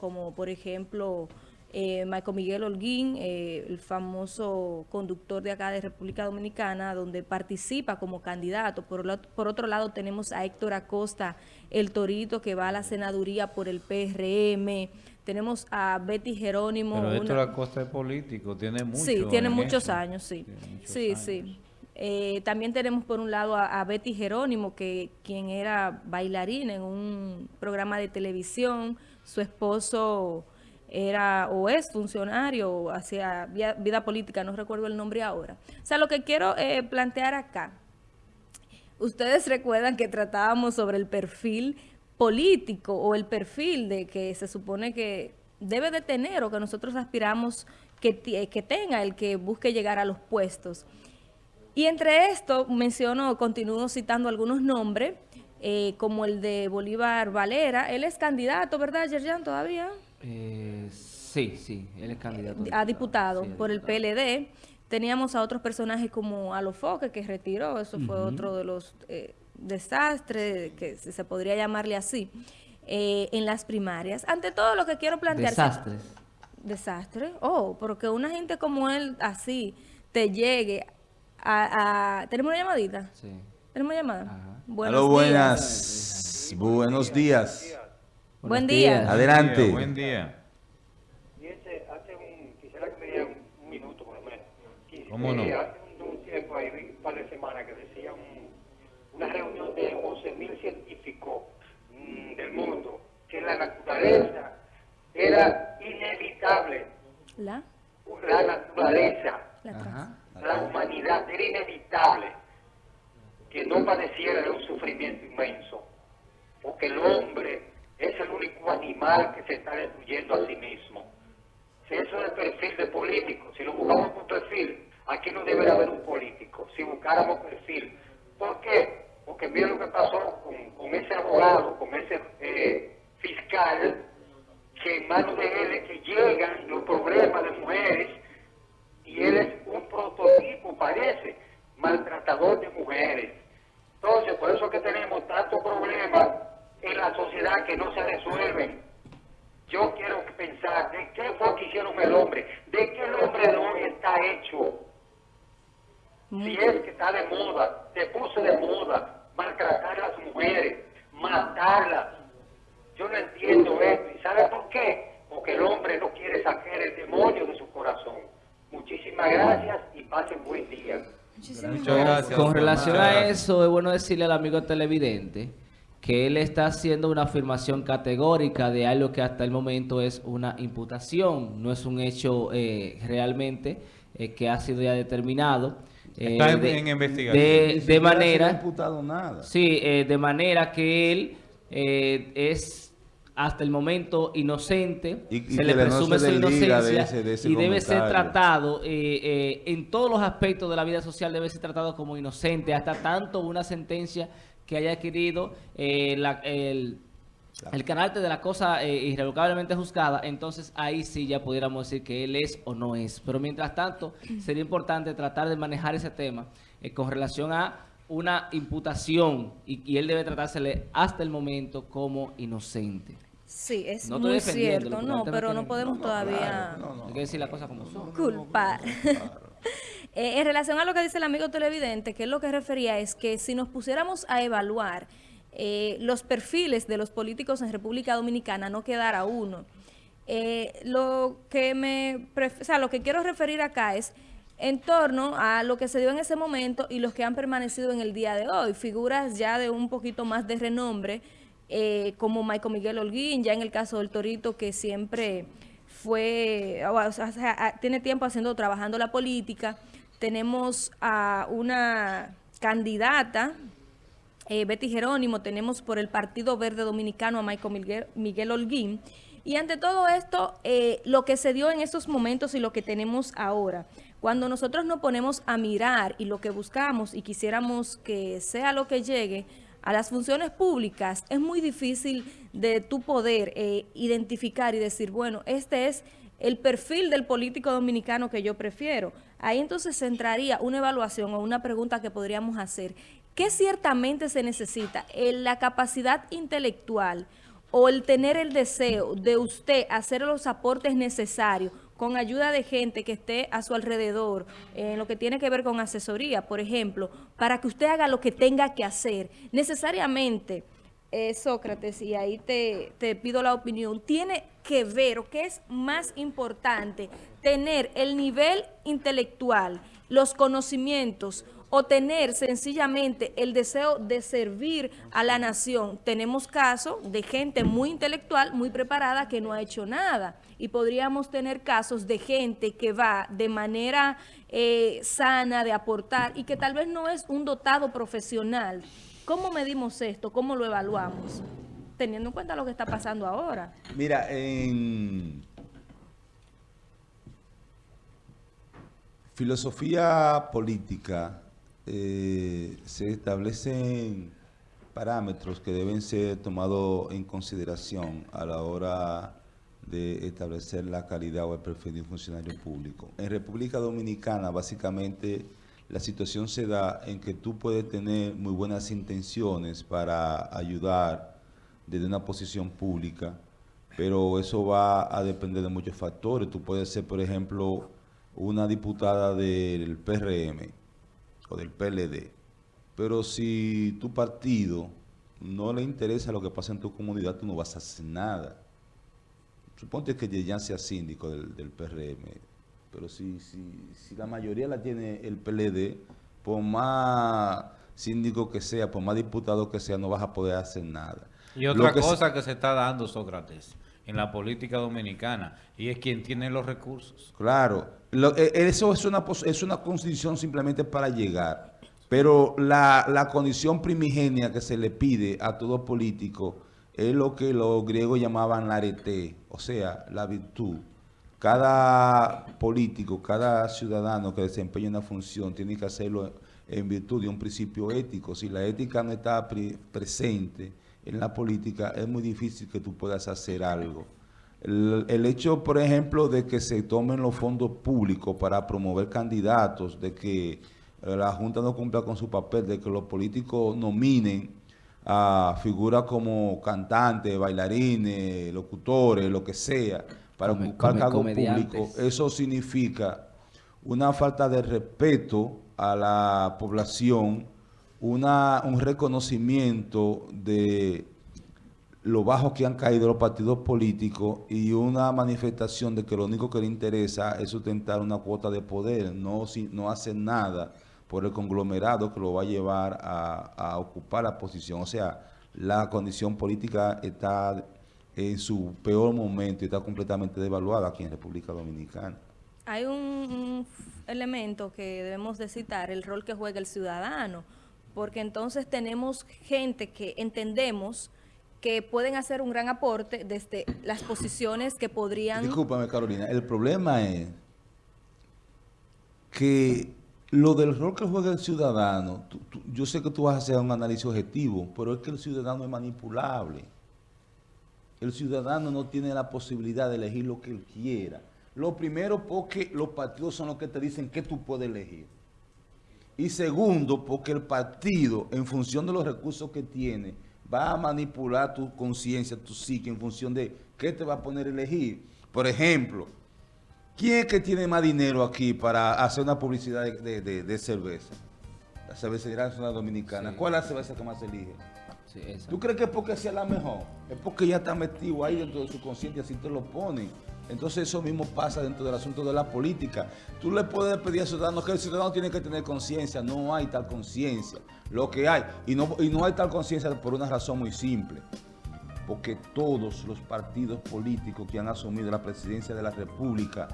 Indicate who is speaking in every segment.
Speaker 1: como por ejemplo eh, Michael Miguel Holguín, eh, el famoso conductor de acá de República Dominicana, donde participa como candidato. Por, por otro lado tenemos a Héctor Acosta, el torito que va a la senaduría por el PRM. Tenemos a Betty Jerónimo.
Speaker 2: Pero Héctor Acosta es político, tiene mucho
Speaker 1: Sí, tiene muchos años, sí. sí, sí. Eh, también tenemos por un lado a, Betty Jerónimo, que quien era bailarina en un programa de televisión. Su esposo era o es funcionario, hacía vida, política, no recuerdo el nombre ahora. O sea, lo que quiero eh, plantear acá, ustedes recuerdan que tratábamos sobre el perfil político o el perfil de que se supone que debe de tener o que nosotros aspiramos que, que tenga el que busque llegar a los puestos. Y entre esto menciono, continúo citando algunos nombres, eh, como el de Bolívar Valera. Él es candidato, ¿verdad, Yerjan, todavía?
Speaker 3: Eh, sí, sí, él es candidato.
Speaker 1: A diputado por el PLD. Teníamos a otros personajes como Alofoque, que retiró, eso fue otro de los eh, desastres, que se podría llamarle así, eh, en las primarias. Ante todo lo que quiero plantear...
Speaker 3: Desastres.
Speaker 1: Desastre. Oh, porque una gente como él, así, te llegue a... ¿Tenemos una llamadita? Sí. ¿Tenemos llamada?
Speaker 4: Buenos buenas. Buenos días.
Speaker 1: Buen día.
Speaker 4: Adelante.
Speaker 2: Buen día.
Speaker 5: hace un, quisiera que me dieran un minuto por lo menos.
Speaker 2: ¿Cómo no?
Speaker 5: Hace un, tiempo, ahí, un par de semanas, que decían una reunión de 11.000 científicos mm, del mundo, que la naturaleza era inevitable.
Speaker 1: ¿La?
Speaker 5: La naturaleza, la, la humanidad era inevitable que no padeciera de un sufrimiento inmenso, porque el hombre es el único animal que se está destruyendo a sí mismo. Si eso es el perfil de político, si lo buscamos por perfil, aquí no debería haber un político, si buscáramos perfil. ¿Por qué? Porque mira lo que pasó con, ese abogado, con ese eh, fiscal, que en manos de él es que llegan los problemas de mujeres y él es un prototipo, parece, maltratador de mujeres. Entonces, por eso que tenemos tantos problemas en la sociedad que no se resuelven. Yo quiero pensar de qué fue que hicieron el hombre, de qué el hombre de hoy está hecho. Si es que está de moda, se puso de moda, maltratar a las mujeres, matarlas. Yo no entiendo esto. ¿Y sabe por qué? Porque el hombre no quiere sacar el demonio de su corazón. Muchísimas gracias y pasen buen día.
Speaker 3: Muchas gracias. Con relación a eso, es bueno decirle al amigo televidente que él está haciendo una afirmación categórica de algo que hasta el momento es una imputación, no es un hecho eh, realmente eh, que ha sido ya determinado.
Speaker 2: Eh, está en, investigación.
Speaker 3: De, manera...
Speaker 4: imputado nada.
Speaker 3: Sí, de manera que él es hasta el momento inocente, y, se le presume su inocencia y debe ser tratado en todos los aspectos de la vida social, debe ser tratado como inocente, hasta tanto una sentencia que haya adquirido eh, el, el carácter de la cosa eh, irrevocablemente juzgada, entonces ahí sí ya pudiéramos decir que él es o no es. Pero mientras tanto, sería importante tratar de manejar ese tema eh, con relación a una imputación y, él debe tratársele hasta el momento como inocente.
Speaker 1: Sí, es muy cierto, no, pero no podemos todavía...
Speaker 3: Hay que decir la cosa como son.
Speaker 1: Culpar. Eh, en relación a lo que dice el amigo televidente, que es lo que refería, es que si nos pusiéramos a evaluar eh, los perfiles de los políticos en República Dominicana, no quedara uno. Eh, lo que me, o sea, lo que quiero referir acá es en torno a lo que se dio en ese momento y los que han permanecido en el día de hoy. Figuras ya de un poquito más de renombre, como Michael Miguel Holguín, ya en el caso del Torito, que siempre fue, tiene tiempo haciendo, trabajando la política, tenemos a una candidata, eh, Betty Jerónimo, tenemos por el Partido Verde Dominicano a Michael Miguel, Holguín, y ante todo esto, eh, lo que se dio en estos momentos y lo que tenemos ahora, cuando nosotros nos ponemos a mirar y lo que buscamos y quisiéramos que sea lo que llegue a las funciones públicas, es muy difícil de tu poder eh, identificar y decir, bueno, este es el perfil del político dominicano que yo prefiero. Ahí entonces entraría una evaluación o una pregunta que podríamos hacer. ¿Qué ciertamente se necesita? ¿La capacidad intelectual o el tener el deseo de usted hacer los aportes necesarios con ayuda de gente que esté a su alrededor, en lo que tiene que ver con asesoría, por ejemplo, para que usted haga lo que tenga que hacer. Necesariamente, eh, Sócrates, y ahí te, te pido la opinión, tiene que ver, o que es más importante, tener el nivel intelectual, los conocimientos, o tener sencillamente el deseo de servir a la nación. Tenemos casos de gente muy intelectual, muy preparada, que no ha hecho nada. Y podríamos tener casos de gente que va de manera eh, sana de aportar y que tal vez no es un dotado profesional. ¿Cómo medimos esto? ¿Cómo lo evaluamos? Teniendo en cuenta lo que está pasando ahora.
Speaker 4: Mira, en filosofía política eh, se establecen parámetros que deben ser tomados en consideración a la hora de establecer la calidad o el perfil de un funcionario público. En República Dominicana, básicamente, la situación se da en que tú puedes tener muy buenas intenciones para ayudar desde una posición pública, pero eso va a depender de muchos factores. Tú puedes ser, por ejemplo, una diputada del PRM, o del PLD. Pero si tu partido no le interesa lo que pasa en tu comunidad, tú no vas a hacer nada. Suponte que ya sea síndico del, del PRM, pero si, si, si, la mayoría la tiene el PLD, por más síndico que sea, por más diputado que sea, no vas a poder hacer nada.
Speaker 2: Y otra cosa que se está dando, Sócrates, en la política dominicana, y es quien tiene los recursos.
Speaker 4: Claro, eh, eso es una, es una condición simplemente para llegar, pero la, la condición primigenia que se le pide a todo político es lo que los griegos llamaban la arete, o sea, la virtud. Cada político, cada ciudadano que desempeña una función tiene que hacerlo en virtud de un principio ético. Si la ética no está presente, en la política es muy difícil que tú puedas hacer algo. El, hecho, por ejemplo, de que se tomen los fondos públicos para promover candidatos, de que eh, la Junta no cumpla con su papel, de que los políticos nominen a figuras como cantantes, bailarines, locutores, lo que sea, para ocupar cargos públicos, eso significa una falta de respeto a la población, una, un reconocimiento de lo bajo que han caído los partidos políticos y una manifestación de que lo único que le interesa es sustentar una cuota de poder, no, si, no hacen nada por el conglomerado que lo va a llevar a, a ocupar la posición. O sea, la condición política está en su peor momento y está completamente devaluada aquí en República Dominicana.
Speaker 1: Hay un, un elemento que debemos de citar, el rol que juega el ciudadano porque entonces tenemos gente que entendemos que pueden hacer un gran aporte desde las posiciones que podrían...
Speaker 4: Discúlpame, Carolina. El problema es que lo del rol que juega el ciudadano, yo sé que tú vas a hacer un análisis objetivo, pero es que el ciudadano es manipulable. El ciudadano no tiene la posibilidad de elegir lo que él quiera. Lo primero porque los partidos son los que te dicen que tú puedes elegir. Y segundo, porque el partido, en función de los recursos que tiene, va a manipular tu conciencia, tu psique, en función de qué te va a poner a elegir. Por ejemplo, ¿quién es que tiene más dinero aquí para hacer una publicidad de, cerveza? La cervecería nacional dominicana. ¿Cuál es la cerveza que más se elige? ¿Tú crees que es porque sea la mejor? Es porque ya está metido ahí dentro de su conciencia, así te lo ponen. Entonces eso mismo pasa dentro del asunto de la política. Tú le puedes pedir a ciudadanos que el ciudadano tiene que tener conciencia. No hay tal conciencia. Lo que hay, y no, y no hay tal conciencia por una razón muy simple. Porque todos los partidos políticos que han asumido la presidencia de la República,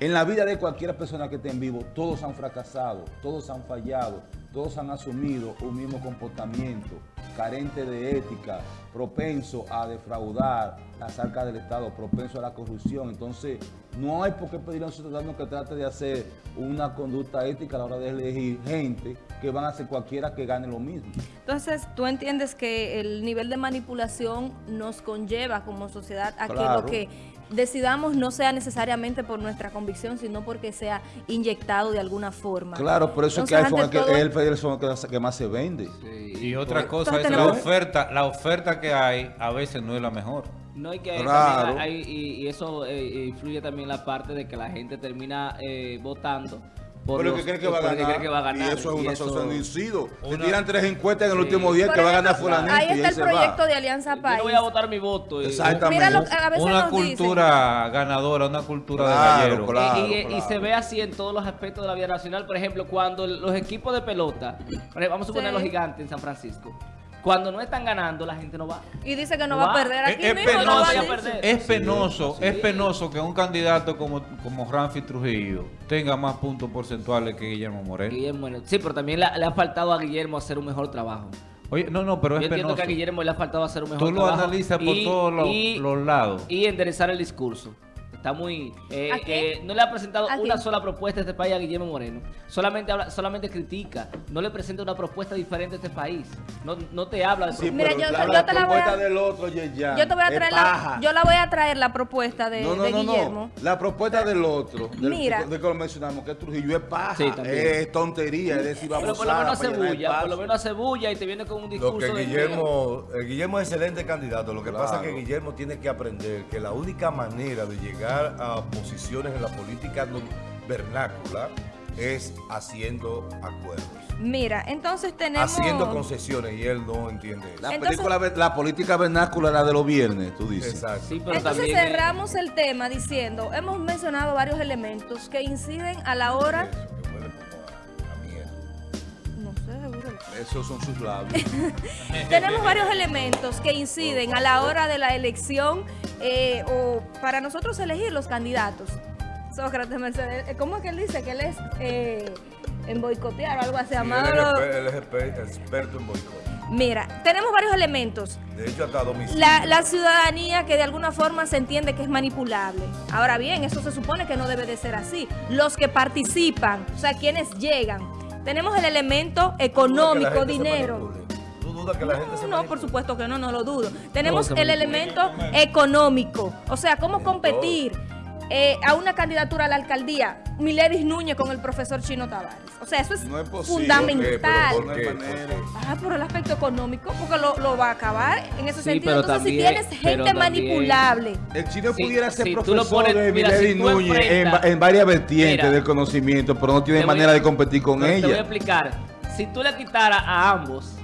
Speaker 4: en la vida de cualquier persona que esté en vivo, todos han fracasado, todos han fallado, todos han asumido un mismo comportamiento, carente de ética, propenso a defraudar las arcas del Estado, propenso a la corrupción. Entonces, No hay por qué pedirle a un ciudadano que trate de hacer una conducta ética a la hora de elegir gente que van a hacer cualquiera que gane lo mismo.
Speaker 1: Entonces, ¿tú entiendes que el nivel de manipulación nos conlleva como sociedad a que lo que decidamos no sea necesariamente por nuestra convicción, sino porque sea inyectado de alguna forma.
Speaker 4: Claro, por eso es que iPhone es, el que más se vende.
Speaker 2: Y otra cosa es la oferta, la oferta que hay a veces no es la mejor.
Speaker 3: No, hay que y, eso eh, influye también la parte de que la gente termina eh, votando
Speaker 4: por lo que cree que va, a ganar. Y eso es una asociación incido. Te tiran tres encuestas en el último día que va a ganar fulanito.
Speaker 1: Ahí está el proyecto de Alianza País. Yo
Speaker 3: voy a votar mi voto.
Speaker 2: Exactamente. una cultura ganadora, una cultura de gallero.
Speaker 3: Claro, y, se ve así en todos los aspectos de la vida nacional. Por ejemplo, cuando los equipos de pelota, vamos a suponer los gigantes en San Francisco, cuando no están ganando, la gente no va.
Speaker 1: Y dice que no, va, a perder aquí
Speaker 2: es, mismo. Penoso, Es penoso, es penoso que un candidato como, como Ramfi Trujillo tenga más puntos porcentuales que Guillermo Moreno.
Speaker 3: Guillermo, sí, pero también le, ha faltado a Guillermo hacer un mejor trabajo.
Speaker 2: Oye, no, no, pero es
Speaker 3: Yo entiendo que a Guillermo le ha faltado hacer un mejor
Speaker 2: trabajo. Tú lo analizas por todos los lados.
Speaker 3: Y enderezar el discurso. Está muy... Eh, eh, no le ha presentado una sola propuesta a este país a Guillermo Moreno. Solamente habla, solamente critica. No le presenta una propuesta diferente a este país. No, no te habla de
Speaker 4: sí, Mira, yo, yo, te la voy a, del otro, Yo te voy a
Speaker 1: traer la, yo la voy a traer la propuesta de, no, no, no, Guillermo.
Speaker 4: La propuesta del otro. Del, Mira. De, que lo mencionamos, que Trujillo es paja. Sí, es tontería. Es decir,
Speaker 3: vamos Pero por lo menos hace bulla. Por lo menos hace bulla y te viene con un discurso.
Speaker 4: Lo que Guillermo, eh, Guillermo es excelente candidato. Lo que pasa es que Guillermo tiene que aprender que la única manera de llegar a posiciones en la política vernácula es haciendo acuerdos.
Speaker 1: Mira, entonces tenemos...
Speaker 4: Haciendo concesiones y él no entiende eso. La, la política vernácula era de los viernes, tú dices.
Speaker 1: Exacto. entonces cerramos el tema diciendo, hemos mencionado varios elementos que inciden a la hora...
Speaker 4: Esos son sus labios.
Speaker 1: tenemos varios elementos que inciden a la hora de la elección eh, o para nosotros elegir los candidatos. Sócrates Mercedes, eh, ¿cómo es que él dice que él es eh, en boicotear o algo así?
Speaker 4: llamado? él, es, experto en boicot.
Speaker 1: Mira, tenemos varios elementos.
Speaker 4: De hecho, hasta domicilio.
Speaker 1: La, la, ciudadanía que de alguna forma se entiende que es manipulable. Ahora bien, eso se supone que no debe de ser así. Los que participan, o sea, quienes llegan. Tenemos el elemento económico, dinero.
Speaker 4: que la gente
Speaker 1: no, No, por supuesto que no, no lo dudo. Tenemos el elemento económico, o sea, cómo competir eh, a una candidatura a la alcaldía, Miledis Núñez con el profesor Chino Tavares. O sea, eso es, fundamental. Ah, por el aspecto económico, porque lo, va a acabar en ese sentido. Entonces, si tienes gente manipulable.
Speaker 4: El chino pudiera ser profesor de Miledis Núñez en, varias vertientes del conocimiento, pero no tiene manera de competir con ella. Te
Speaker 3: voy a explicar. Si tú le quitaras a ambos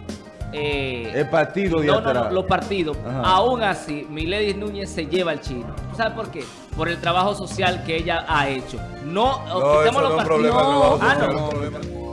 Speaker 4: eh, el partido
Speaker 3: de no, no, los partidos. Aún así, Milady Núñez se lleva al chino. ¿Sabes por qué? Por el trabajo social que ella ha hecho. No,
Speaker 4: no quitemos los partidos. No, ah, no.